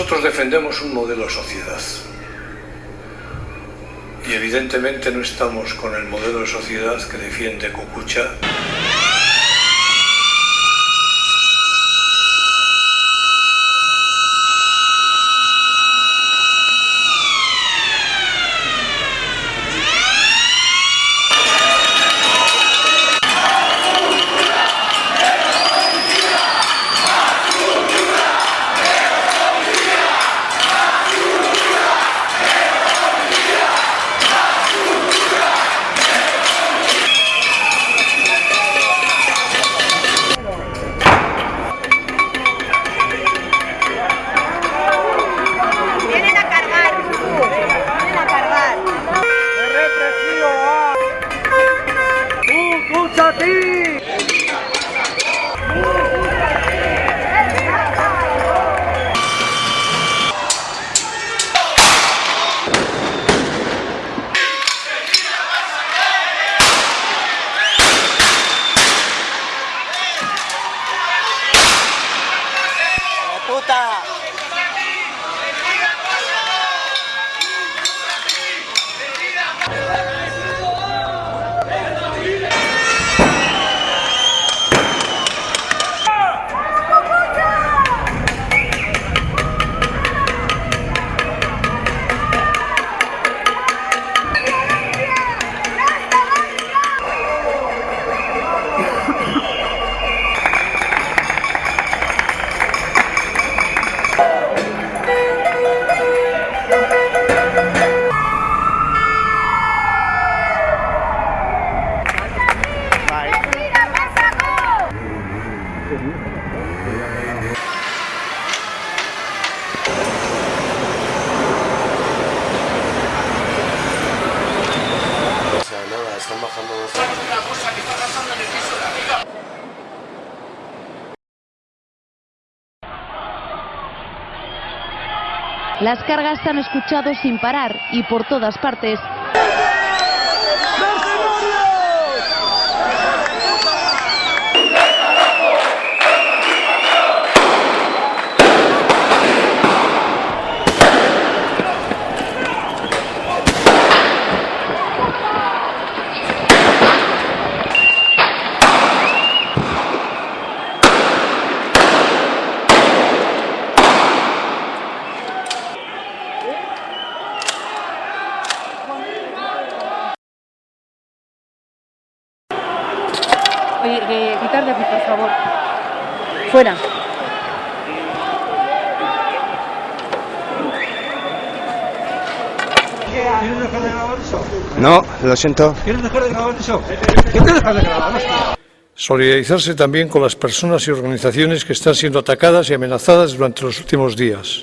Nosotros defendemos un modelo de sociedad. Y evidentemente no estamos con el modelo de sociedad que defiende Cucucha. Las cargas se han escuchado sin parar y por todas partes. Oye, que quitar de aquí, por favor. Fuera. ¿Quieres dejar de grabar eso? No, lo siento. ¿Quieres dejar de grabar eso? ¿Quieres dejar de grabar hostia? Solidarizarse también con las personas y organizaciones que están siendo atacadas y amenazadas durante los últimos días.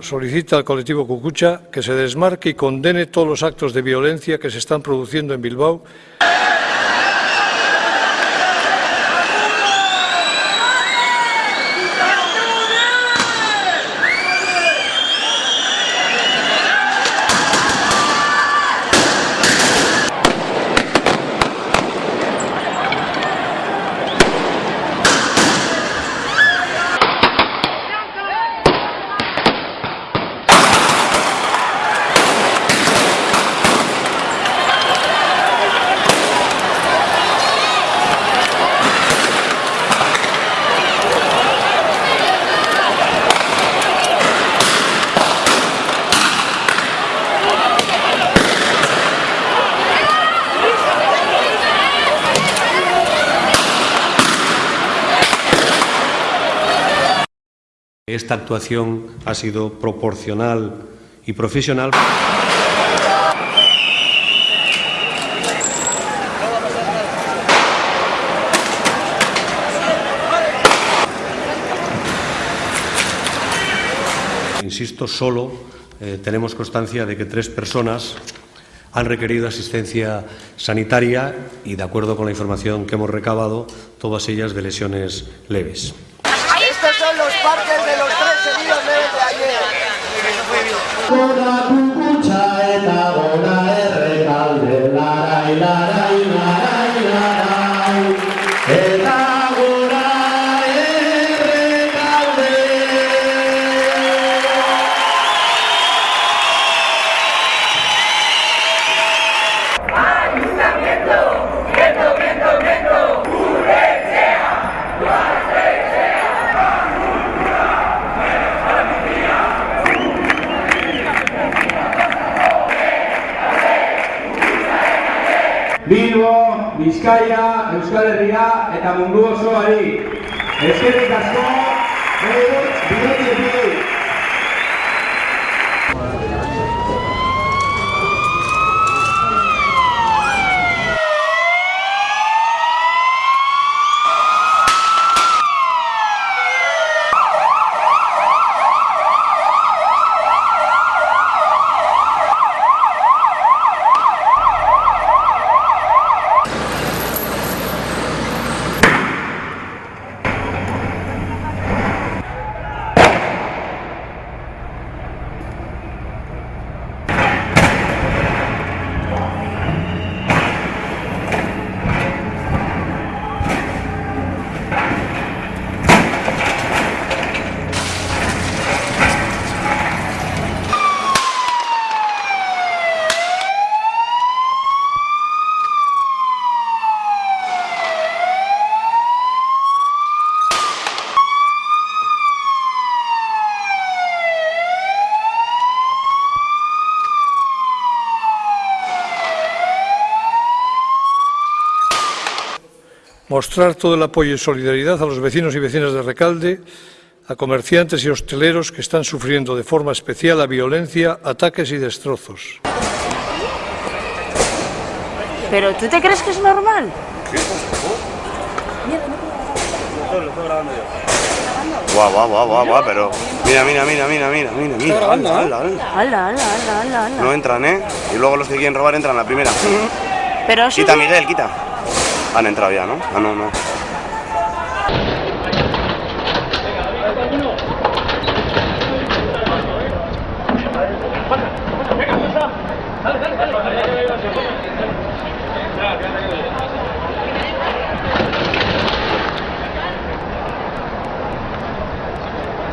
Solicita al colectivo Cucucha que se desmarque y condene todos los actos de violencia que se están produciendo en Bilbao Esta actuación ha sido proporcional y profesional. Insisto, solo eh, tenemos constancia de que tres personas han requerido asistencia sanitaria y, de acuerdo con la información que hemos recabado, todas ellas de lesiones leves. Estos son los partes de los tres heridos leves de ayer. Gora kukutxa eta gora errekalde larai, larai, Bizkaia, Euskal Herria eta mundu osoari. Eskerrik asko, bidotzetik. Mostrar todo el apoyo y solidaridad a los vecinos y vecinas de Recalde, a comerciantes y hosteleros que están sufriendo de forma especial la violencia, ataques y destrozos. ¿Pero tú te crees que es normal? Guau, guau, guau, guau, guau, pero... Mira, mira, mira, mira, mira, mira, mira. Hala, hala, hala. Ala, ala, ala, ala, ala. No entran, ¿eh? Y luego los que quieren robar entran la primera. Pero eso Quita, Miguel, quita. Han entrado ya, ¿no? Ah, no, no.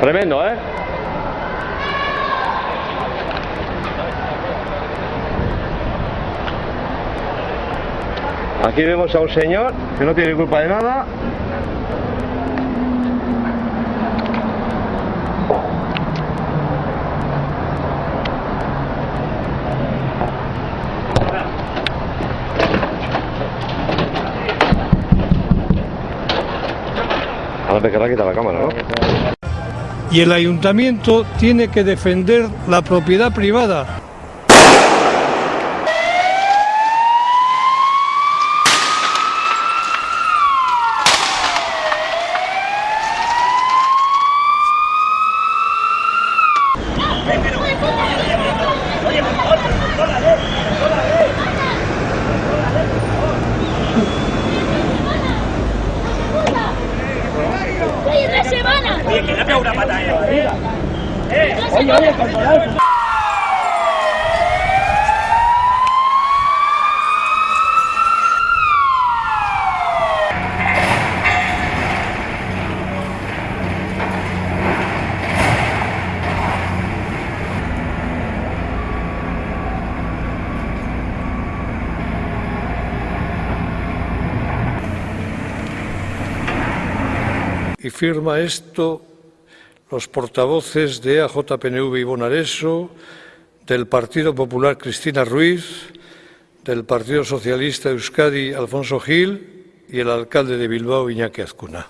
Tremendo, ¿eh? Aquí vemos a un señor que no tiene culpa de nada. Ahora te querrá quitar la cámara, ¿no? Y el ayuntamiento tiene que defender la propiedad privada. Oye, que le ha pegado una patada. Eh, oye, oye, controlar. Y firma esto los portavoces de AJPNV y Bonareso, del Partido Popular Cristina Ruiz, del Partido Socialista Euskadi Alfonso Gil y el alcalde de Bilbao Iñaki Azcuna.